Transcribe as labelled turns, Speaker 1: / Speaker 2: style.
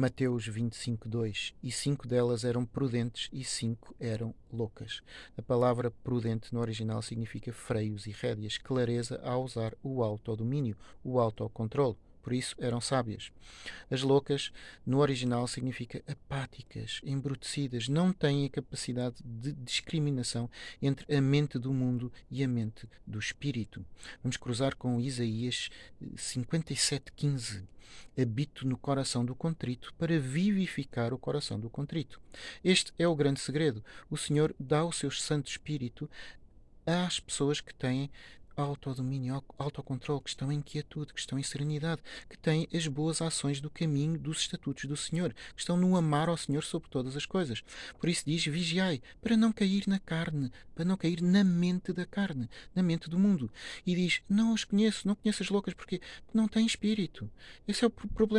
Speaker 1: Mateus 25, 2. E cinco delas eram prudentes e cinco eram loucas. A palavra prudente no original significa freios e rédeas, clareza a usar o autodomínio, o autocontrole. Por isso eram sábias. As loucas, no original, significa apáticas, embrutecidas, não têm a capacidade de discriminação entre a mente do mundo e a mente do espírito. Vamos cruzar com Isaías 57,15. Habito no coração do contrito para vivificar o coração do contrito. Este é o grande segredo. O Senhor dá o seu Santo Espírito às pessoas que têm autodomínio, autocontrole, que estão em quietude, que estão em serenidade, que têm as boas ações do caminho dos estatutos do Senhor, que estão no amar ao Senhor sobre todas as coisas. Por isso diz: vigiai, para não cair na carne, para não cair na mente da carne, na mente do mundo. E diz: não os conheço, não conheço as loucas, porque não têm espírito. Esse é o problema.